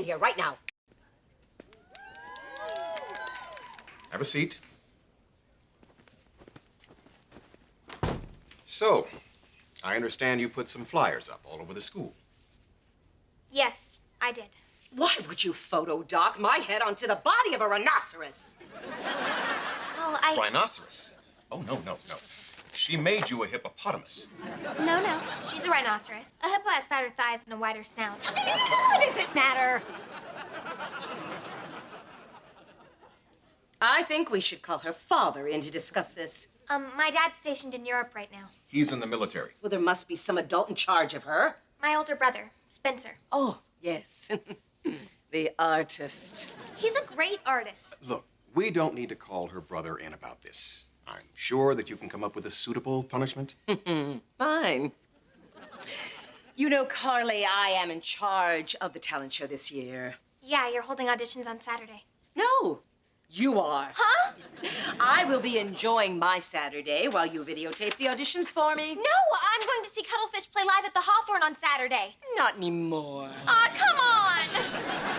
in here right now. Have a seat. So, I understand you put some flyers up all over the school. Yes, I did. Why would you photo doc my head onto the body of a rhinoceros? Well, I. Rhinoceros? Oh, no, no, no. She made you a hippopotamus. No, no. She's a rhinoceros. A hippo has fatter thighs and a wider snout. What does it matter? I think we should call her father in to discuss this. Um, my dad's stationed in Europe right now. He's in the military. Well, there must be some adult in charge of her. My older brother, Spencer. Oh, yes. the artist. He's a great artist. Look, we don't need to call her brother in about this. I'm sure that you can come up with a suitable punishment. Fine. You know, Carly, I am in charge of the talent show this year. Yeah, you're holding auditions on Saturday. No, you are. Huh? I will be enjoying my Saturday while you videotape the auditions for me. No, I'm going to see Cuttlefish play live at the Hawthorne on Saturday. Not anymore. Aw, come on!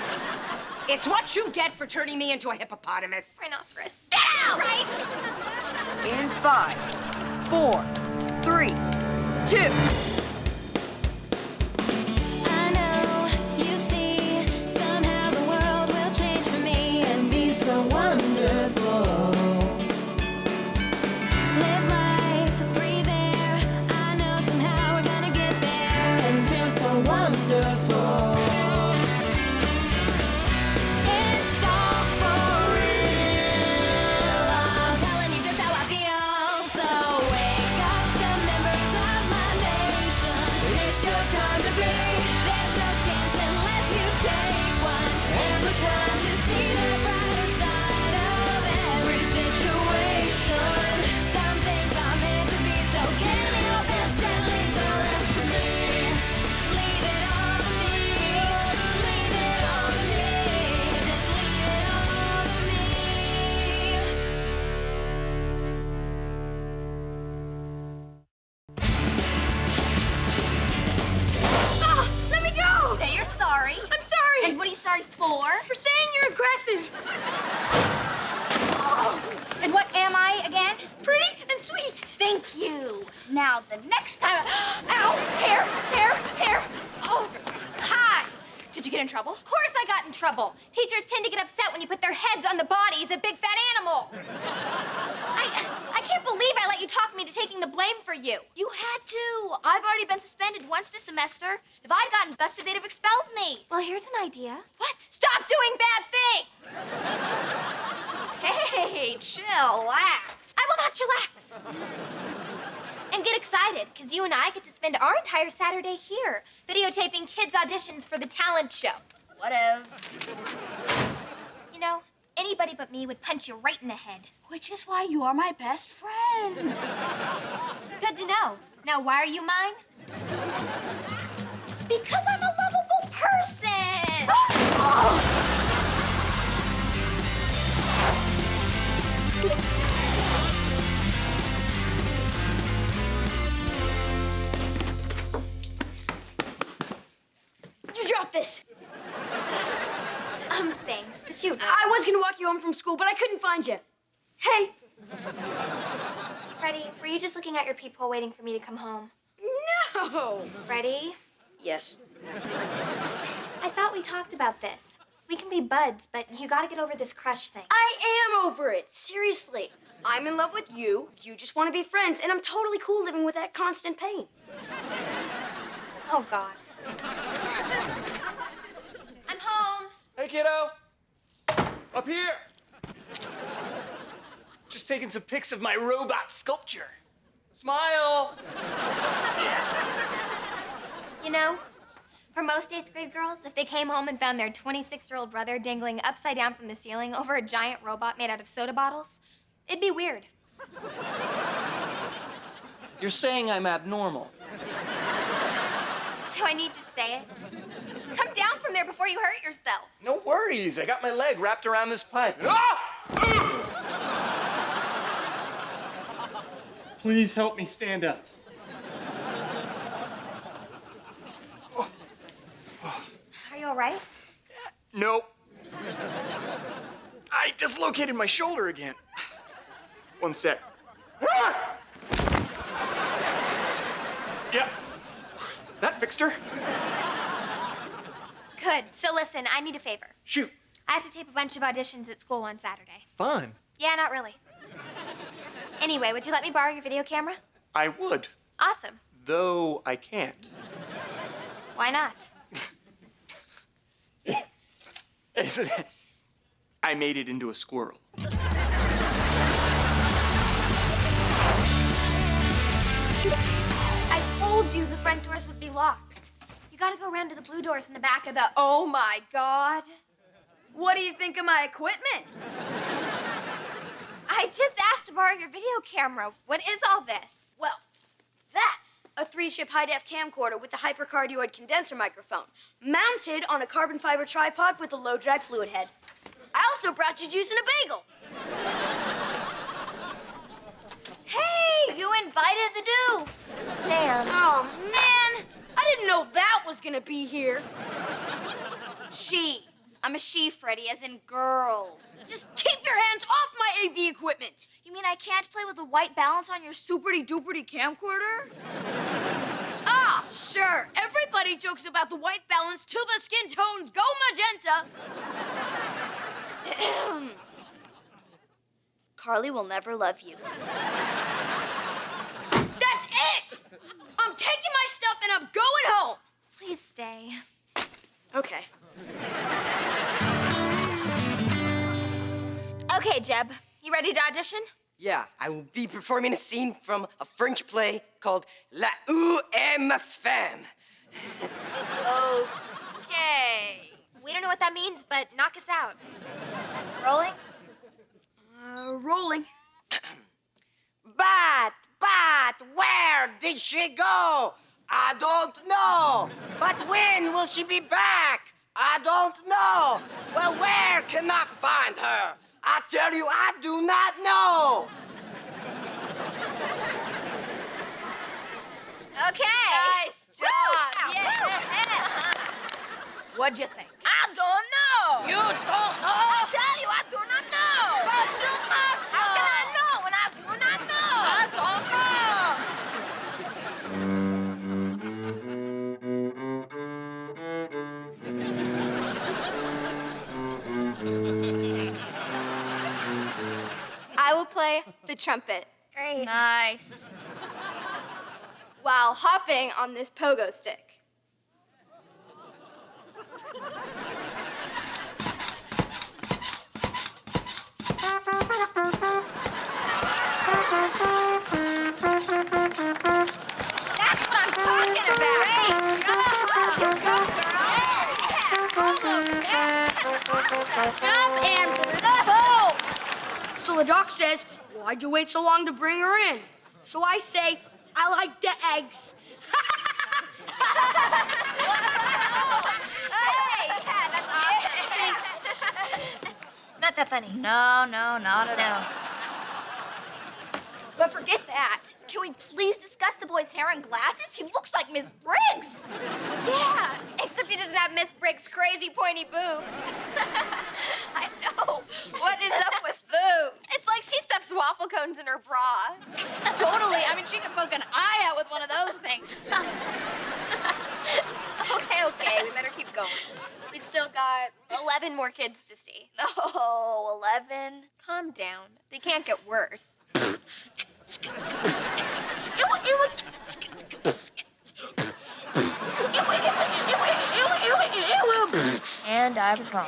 It's what you get for turning me into a hippopotamus. Rhinoceros. Get out! Right? In five, four, three, two. Somehow the world will change for me and be so wonderful. And what are you sorry for? for saying you're aggressive. Oh. And what am I again? Pretty and sweet. Thank you. Now, the next time. Ow! Hair! Hair! Hair! Oh, hi. Did you get in trouble? Of course I got in trouble. Teachers tend to get upset when you put their heads on the bodies of big fat animals. I, I can't believe I let you talk me to taking the blame for you. You had to. I've already been suspended once this semester. If I'd gotten busted, they'd have expelled me. Well, here's an idea. What? Stop doing bad things! Hey, chillax. I will not chillax. And get excited, because you and I get to spend our entire Saturday here, videotaping kids' auditions for the talent show. Whatever. You know, anybody but me would punch you right in the head. Which is why you are my best friend. Good to know. Now, why are you mine? Because I'm a lovable person. You dropped this. Um, thanks, but you. I was gonna walk you home from school, but I couldn't find you. Hey. Freddie, were you just looking at your peephole waiting for me to come home? No. Freddie, Yes. I thought we talked about this. We can be buds, but you gotta get over this crush thing. I am over it. Seriously. I'm in love with you. You just want to be friends, and I'm totally cool living with that constant pain. Oh, God. I'm home. Hey, kiddo. Up here. Just taking some pics of my robot sculpture. Smile. You know, for most eighth grade girls, if they came home and found their 26 year old brother dangling upside down from the ceiling over a giant robot made out of soda bottles, it'd be weird. You're saying I'm abnormal. Do I need to say it? Come down from there before you hurt yourself. No worries. I got my leg wrapped around this pipe. Ah! Please help me stand up. Are you all right? Nope. I dislocated my shoulder again. One sec. Ah! Yep. That fixed her. Good. So listen, I need a favor. Shoot. I have to tape a bunch of auditions at school on Saturday. Fun. Yeah, not really. Anyway, would you let me borrow your video camera? I would, Awesome. though I can't. Why not? I made it into a squirrel. I told you the front doors would be locked. Gotta go around to the blue doors in the back of the. Oh my god. What do you think of my equipment? I just asked to borrow your video camera. What is all this? Well, that's a three-chip high-def camcorder with a hypercardioid condenser microphone, mounted on a carbon fiber tripod with a low-drag fluid head. I also brought you juice and a bagel. Hey, you invited the doof. Sam. Oh, man. I didn't know that was gonna be here. She. I'm a she, Freddie, as in girl. Just keep your hands off my AV equipment. You mean I can't play with the white balance on your superty duperty camcorder? Ah, sure. Everybody jokes about the white balance till the skin tones go magenta. Carly will never love you. That's it! I'm taking my stuff and I'm going home. Please stay. Okay. Okay, Jeb. You ready to audition? Yeah, I will be performing a scene from a French play called La Ou Aime Femme. Okay. We don't know what that means, but knock us out. Rolling? Uh, rolling. But, but, where did she go? I don't know. But when will she be back? I don't know. Well, where can I find her? I tell you, I do not know. Okay. Nice job. Yeah. What'd you think? I don't know. You don't know? I tell you, I do not play the trumpet. Great. Nice. While hopping on this pogo stick. That's what I'm talking about. Great job. Go, girl. Jump and put it up. Oh! So the doc says, Why'd you wait so long to bring her in? So I say, I like the eggs. Hey, yeah, that's awesome. Not that funny. No, no, not at all. But forget that. Can we please discuss the boy's hair and glasses? He looks like Miss Briggs. Yeah, except he doesn't have Miss Briggs' crazy pointy boobs. I know. What is up with those? It's like she stuffs waffle cones in her bra. totally. I mean, she could poke an eye out with one of those things. Okay, okay, we better keep going. We've still got 11 more kids to see. Oh, 11. Calm down. They can't get worse. And I was wrong.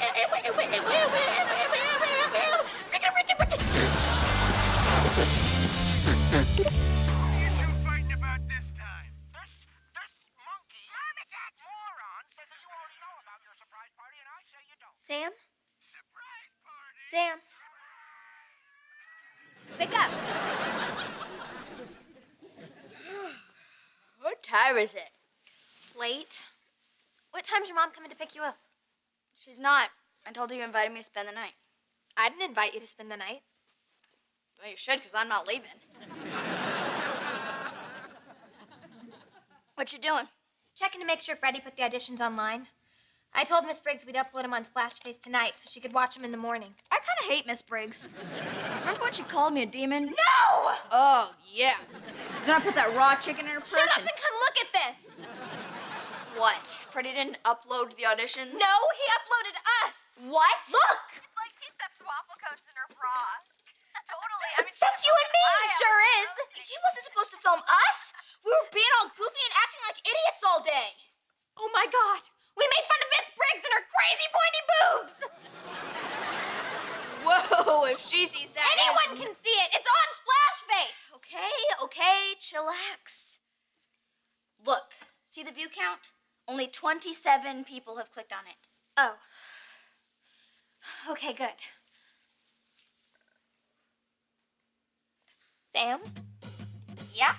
Sam? Surprise party? Sam? Wake up. What time is it? Late. What time's your mom coming to pick you up? She's not. I told her you invited me to spend the night. I didn't invite you to spend the night. Well, you should, because I'm not leaving. what you doing? Checking to make sure Freddie put the auditions online. I told Miss Briggs we'd upload him on Splashface tonight so she could watch him in the morning. I kind of hate Miss Briggs. Remember when she called me a demon? No! Oh, yeah. Because then I put that raw chicken in her purse. Shut up and- and come look at this! What? Freddie didn't upload the audition? No, he uploaded us! What? Look! It's like she stuffs waffle cones in her bra. totally. I mean, That's you and me! Sure is! He wasn't supposed to film us. We were being all goofy and acting like idiots all day. Oh my god! We made fun of Miss Briggs and her crazy pointy boobs! Whoa, if she sees that. Anyone can see it! It's on Splashface! Okay, okay, chillax. Look, see the view count? Only 27 people have clicked on it. Oh. Okay, good. Sam? Yeah?